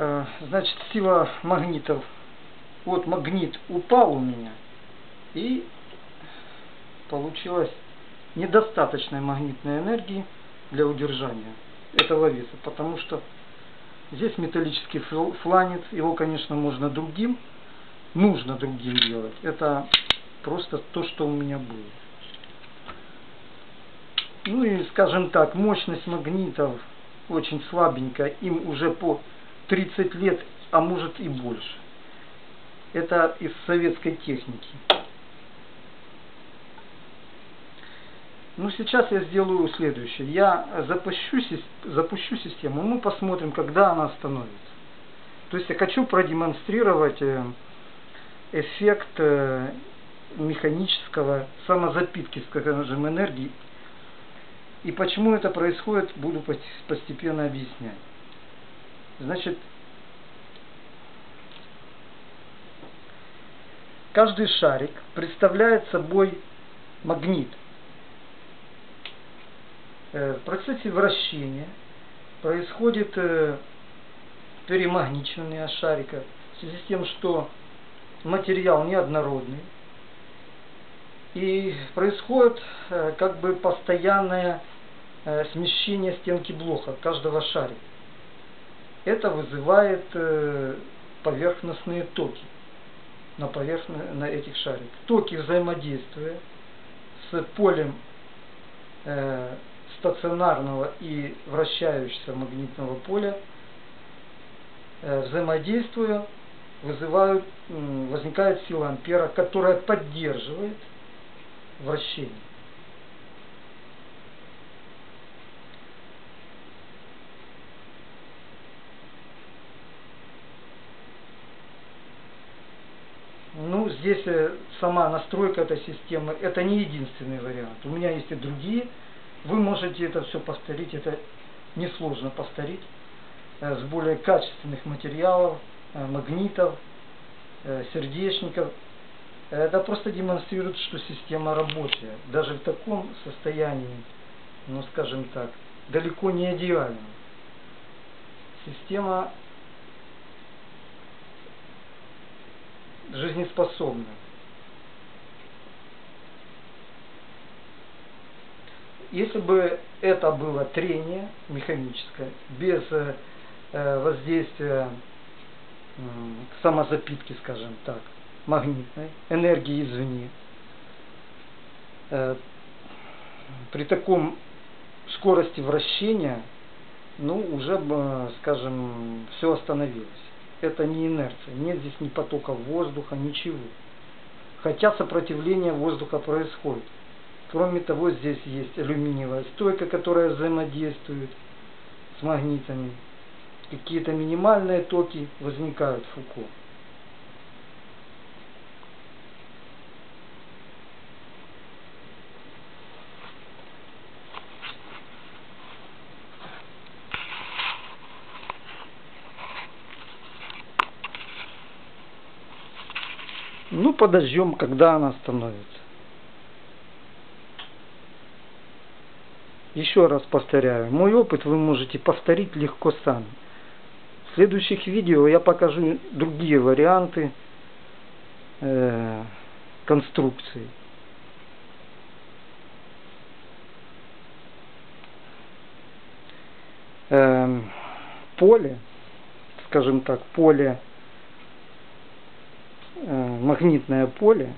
Э, значит, сила магнитов. Вот магнит упал у меня. И получилось недостаточной магнитной энергии для удержания этого веса. Потому что здесь металлический фланец. Его, конечно, можно другим. Нужно другим делать. Это просто то, что у меня было. Ну и, скажем так, мощность магнитов очень слабенькая. Им уже по 30 лет, а может и больше. Это из советской техники. Ну, сейчас я сделаю следующее. Я запущу, запущу систему, мы посмотрим, когда она остановится. То есть я хочу продемонстрировать э, эффект э, механического самозапитки, скажем, энергии. И почему это происходит, буду постепенно объяснять. Значит, каждый шарик представляет собой магнит. Э, в процессе вращения происходит э, перемагничивание шарика в связи с тем, что материал неоднородный. И происходит э, как бы постоянное смещение стенки блока каждого шарика это вызывает э, поверхностные токи на, поверхно, на этих шариках. Токи взаимодействия с полем э, стационарного и вращающегося магнитного поля э, взаимодействуя вызывают, возникает сила ампера, которая поддерживает вращение. Ну, здесь э, сама настройка этой системы, это не единственный вариант. У меня есть и другие. Вы можете это все повторить, это несложно повторить э, с более качественных материалов, э, магнитов, сердечников. Это просто демонстрирует, что система рабочая. Даже в таком состоянии, ну скажем так, далеко не идеальна. Система жизнеспособна. Если бы это было трение механическое, без э, воздействия э, самозапитки, скажем так, магнитной, энергии извне, э, при таком скорости вращения, ну, уже бы, скажем, все остановилось это не инерция. Нет здесь ни потока воздуха, ничего. Хотя сопротивление воздуха происходит. Кроме того, здесь есть алюминиевая стойка, которая взаимодействует с магнитами. Какие-то минимальные токи возникают в Фуко. Ну, подождем, когда она остановится. Еще раз повторяю, мой опыт вы можете повторить легко сами. В следующих видео я покажу другие варианты э, конструкции. Э, поле, скажем так, поле магнитное поле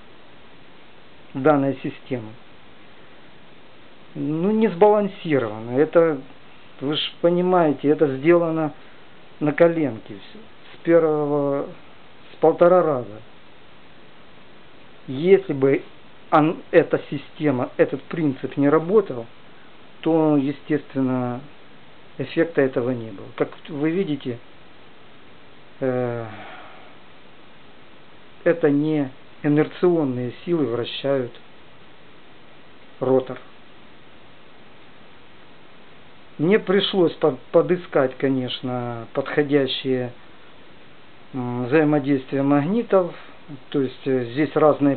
данной системы ну не сбалансировано. Это вы же понимаете это сделано на коленке с первого с полтора раза. Если бы он, эта система этот принцип не работал то естественно эффекта этого не было. Как вы видите э, это не инерционные силы вращают ротор. Мне пришлось подыскать, конечно, подходящие взаимодействия магнитов. То есть э, здесь разные